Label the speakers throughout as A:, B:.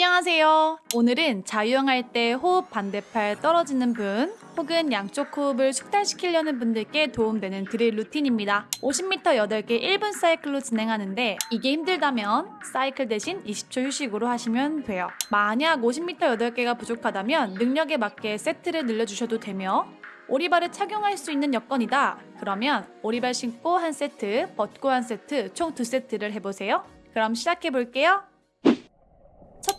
A: 안녕하세요. 오늘은 자유형할 때 호흡 반대팔 떨어지는 분 혹은 양쪽 호흡을 숙달시키려는 분들께 도움되는 드릴 루틴입니다. 50m 8개 1분 사이클로 진행하는데 이게 힘들다면 사이클 대신 20초 휴식으로 하시면 돼요. 만약 50m 8개가 부족하다면 능력에 맞게 세트를 늘려주셔도 되며 오리발을 착용할 수 있는 여건이다. 그러면 오리발 신고 한 세트, 벗고 한 세트, 총 두 세트를 해보세요. 그럼 시작해 볼게요.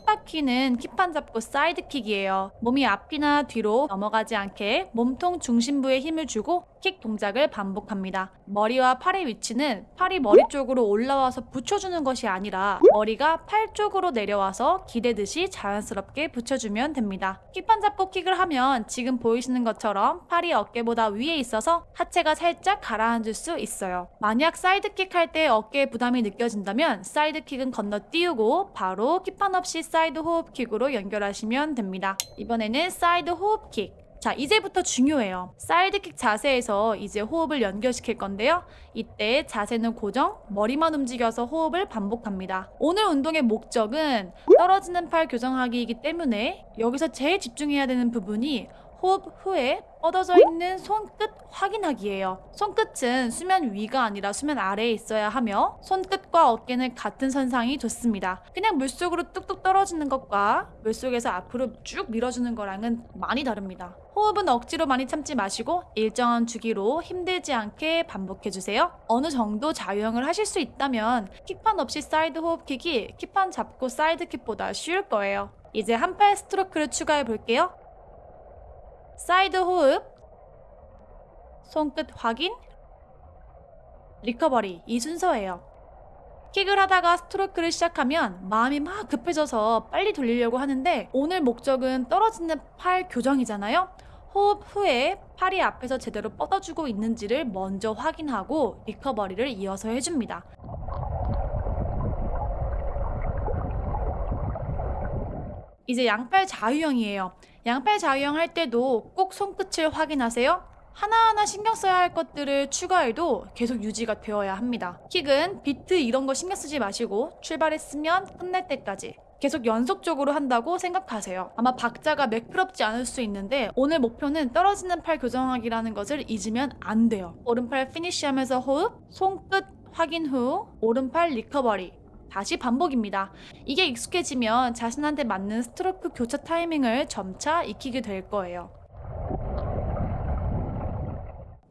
A: 첫 바퀴는 킥판 잡고 사이드킥이에요. 몸이 앞이나 뒤로 넘어가지 않게 몸통 중심부에 힘을 주고 킥 동작을 반복합니다. 머리와 팔의 위치는 팔이 머리 쪽으로 올라와서 붙여주는 것이 아니라 머리가 팔 쪽으로 내려와서 기대듯이 자연스럽게 붙여주면 됩니다. 킥판 잡고 킥을 하면 지금 보이시는 것처럼 팔이 어깨보다 위에 있어서 하체가 살짝 가라앉을 수 있어요. 만약 사이드킥 할 때 어깨에 부담이 느껴진다면 사이드킥은 건너뛰고 바로 킥판 없이 사이드 호흡킥으로 연결하시면 됩니다. 이번에는 사이드 호흡킥. 자, 이제부터 중요해요. 사이드킥 자세에서 이제 호흡을 연결시킬 건데요. 이때 자세는 고정, 머리만 움직여서 호흡을 반복합니다. 오늘 운동의 목적은 떨어지는 팔 교정하기이기 때문에 여기서 제일 집중해야 되는 부분이 호흡 후에 뻗어져 있는 손끝 확인하기예요. 손끝은 수면 위가 아니라 수면 아래에 있어야 하며 손끝과 어깨는 같은 선상이 좋습니다. 그냥 물속으로 뚝뚝 떨어지는 것과 물속에서 앞으로 쭉 밀어주는 거랑은 많이 다릅니다. 호흡은 억지로 많이 참지 마시고 일정한 주기로 힘들지 않게 반복해주세요. 어느 정도 자유형을 하실 수 있다면 킥판 없이 사이드 호흡킥이 킥판 잡고 사이드 킥보다 쉬울 거예요. 이제 한 팔 스트로크를 추가해 볼게요. 사이드 호흡, 손끝 확인, recovery 이 순서예요. 킥을 하다가 스트로크를 시작하면 마음이 막 급해져서 빨리 돌리려고 하는데 오늘 목적은 떨어지는 팔 교정이잖아요. 호흡 후에 팔이 앞에서 제대로 뻗어주고 있는지를 먼저 확인하고 recovery를 이어서 해줍니다. 이제 양팔 자유형이에요. 양팔 자유형 할 때도 꼭 손끝을 확인하세요. 하나하나 신경 써야 할 것들을 추가해도 계속 유지가 되어야 합니다. 킥은 비트 이런 거 신경 쓰지 마시고 출발했으면 끝날 때까지 계속 연속적으로 한다고 생각하세요. 아마 박자가 매끄럽지 않을 수 있는데 오늘 목표는 떨어지는 팔 교정하기라는 것을 잊으면 안 돼요. 오른팔 finish하면서 호흡, 손끝 확인 후 오른팔 recovery 다시 반복입니다. 이게 익숙해지면 자신한테 맞는 스트로크 교차 타이밍을 점차 익히게 될 거예요.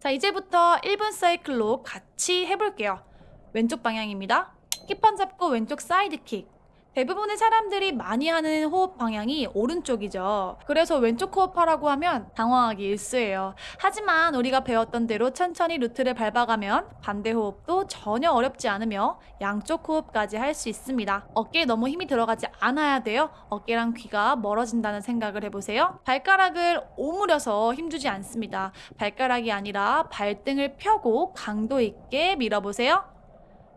A: 자, 이제부터 1분 사이클로 같이 해볼게요. 왼쪽 방향입니다. 킥판 잡고 왼쪽 사이드 킥. 대부분의 사람들이 많이 하는 호흡 방향이 오른쪽이죠. 그래서 왼쪽 호흡하라고 하면 당황하기 일쑤예요. 하지만 우리가 배웠던 대로 천천히 루트를 밟아가면 반대 호흡도 전혀 어렵지 않으며 양쪽 호흡까지 할 수 있습니다. 어깨에 너무 힘이 들어가지 않아야 돼요. 어깨랑 귀가 멀어진다는 생각을 해보세요. 발가락을 오므려서 힘주지 않습니다. 발가락이 아니라 발등을 펴고 강도 있게 밀어보세요.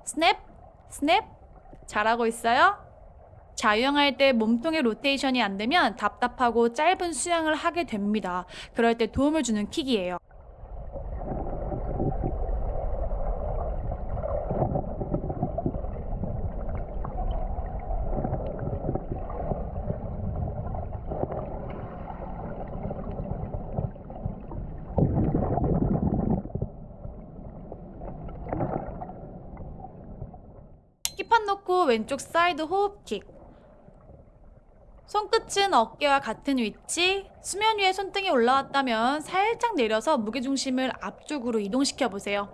A: 스냅, 스냅. 잘하고 있어요? 자유형할 때 몸통의 로테이션이 안 되면 답답하고 짧은 수양을 하게 됩니다. 그럴 때 도움을 주는 킥이에요. 왼쪽 사이드 호흡킥 손끝은 어깨와 같은 위치, 수면 위에 손등이 올라왔다면 살짝 내려서 무게중심을 앞쪽으로 이동시켜 보세요.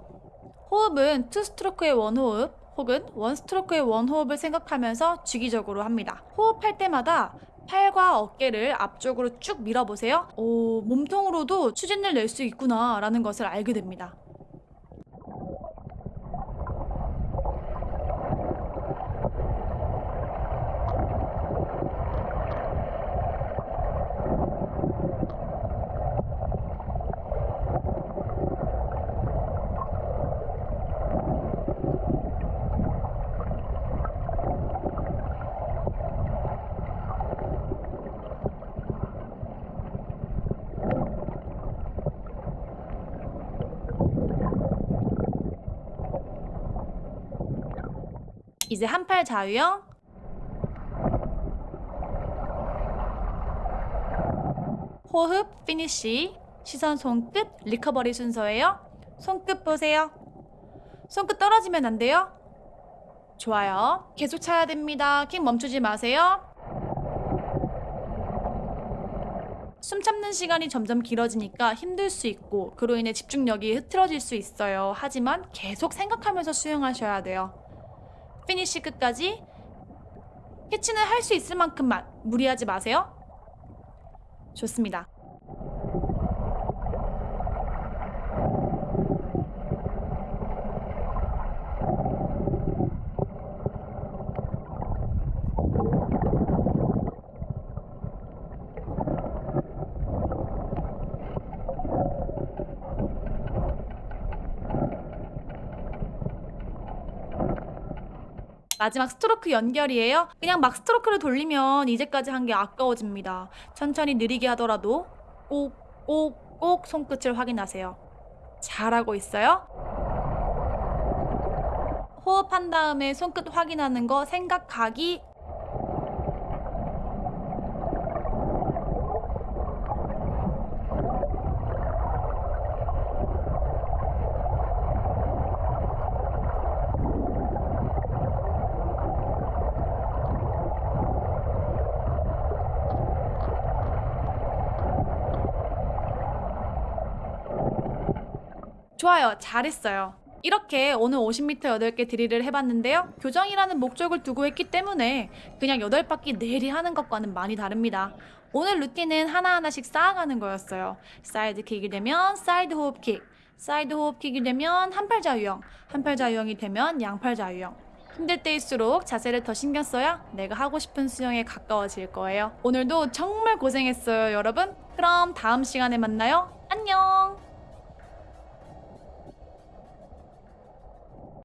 A: 호흡은 two 스트로크의 one 호흡 혹은 one 스트로크의 one 호흡을 생각하면서 주기적으로 합니다. 호흡할 때마다 팔과 어깨를 앞쪽으로 쭉 밀어보세요. 오, 몸통으로도 추진을 낼 수 있구나 라는 것을 알게 됩니다. 이제 한팔 자유형 호흡, finish, 시선 손끝, recovery 순서예요. 손끝 보세요. 손끝 떨어지면 안 돼요. 좋아요. 계속 차야 됩니다. 킥 멈추지 마세요. 숨 참는 시간이 점점 길어지니까 힘들 수 있고 그로 인해 집중력이 흐트러질 수 있어요. 하지만 계속 생각하면서 수영하셔야 돼요. 피니쉬 끝까지 캐치는 할 수 있을 만큼만 무리하지 마세요. 좋습니다. 마지막 스트로크 연결이에요. 그냥 막 스트로크를 돌리면 이제까지 한 게 아까워집니다. 천천히 느리게 하더라도 꼭, 꼭, 꼭 손끝을 확인하세요. 잘하고 있어요? 호흡한 다음에 손끝 확인하는 거 생각하기 좋아요. 잘했어요. 이렇게 오늘 50m 8개 드릴을 해봤는데요. 교정이라는 목적을 두고 했기 때문에 그냥 8바퀴 내리 하는 것과는 많이 다릅니다. 오늘 루틴은 하나하나씩 쌓아가는 거였어요. 사이드 킥이 되면 사이드 호흡 킥, 사이드 호흡 킥이 되면 한팔 자유형, 한팔 자유형이 되면 양팔 자유형. 힘들 때일수록 자세를 더 신경 써야 내가 하고 싶은 수영에 가까워질 거예요. 오늘도 정말 고생했어요, 여러분. 그럼 다음 시간에 만나요. 안녕!